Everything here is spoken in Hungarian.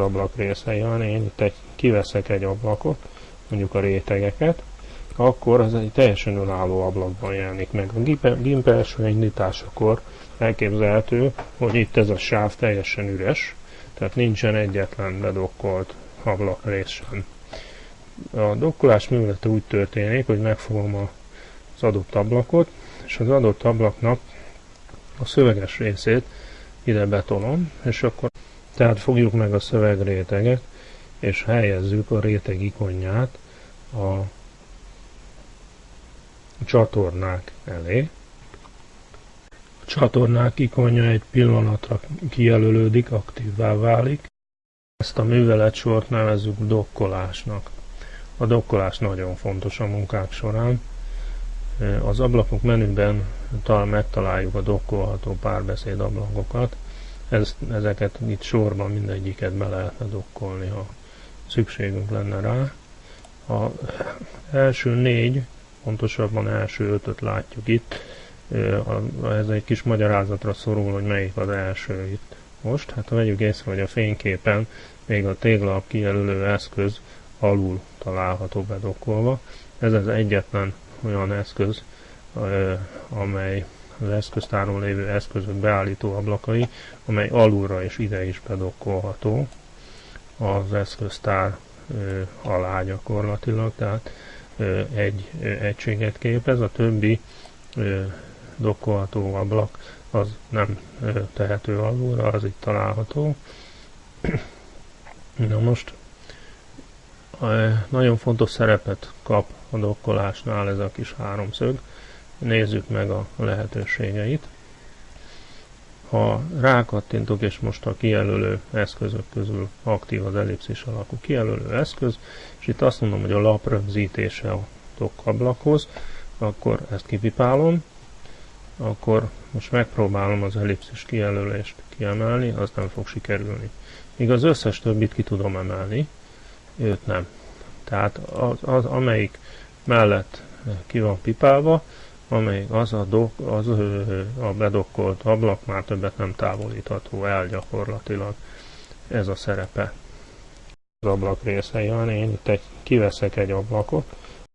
ablak részei van, én itt egy, kiveszek egy ablakot, mondjuk a rétegeket, akkor az egy teljesen önálló ablakban jelenik meg. A GIMP első indításakor elképzelhető, hogy itt ez a sáv teljesen üres, tehát nincsen egyetlen bedokkolt rész sem. A dokkolás művelete úgy történik, hogy megfogom az adott ablakot, és az adott ablaknak a szöveges részét ide betolom, és akkor tehát fogjuk meg a szövegréteget, és helyezzük a réteg ikonját a csatornák elé. A csatornák ikonja egy pillanatra kijelölődik, aktívvá válik. Ezt a műveletsort nevezzük dokkolásnak. A dokkolás nagyon fontos a munkák során. Az ablakok menüben megtaláljuk a dokkolható párbeszéd ablakokat. Ez, ezeket itt sorban mindegyiket be lehetne dokkolni, ha szükségünk lenne rá. A első négy, pontosabban első ötöt látjuk itt. Ez egy kis magyarázatra szorul, hogy melyik az első itt most. Hát vegyük észre, hogy a fényképen még a téglap kijelölő eszköz alul található bedokkolva. Ez az egyetlen olyan eszköz, amely az eszköztáron lévő eszközök beállító ablakai, amely alulra és ide is bedokkolható az eszköztár ö, alá gyakorlatilag, tehát ö, egy ö, egységet képez, a többi ö, dokkolható ablak az nem ö, tehető alulra, az itt található. Na most nagyon fontos szerepet kap a dokkolásnál ez a kis háromszög. Nézzük meg a lehetőségeit. Ha rákattintok, és most a kijelölő eszközök közül aktív az ellipszis alakú kijelölő eszköz, és itt azt mondom, hogy a lap rögzítése a dokkablakhoz, akkor ezt kipipálom, akkor most megpróbálom az ellipszis kijelölést kiemelni, az nem fog sikerülni. Míg az összes többit ki tudom emelni, őt nem. Tehát az, az amelyik mellett ki van pipálva, amelyik az a, dok, az a bedokkolt ablak már többet nem távolítható el gyakorlatilag. Ez a szerepe. Az ablak részei van, én itt egy, kiveszek egy ablakot,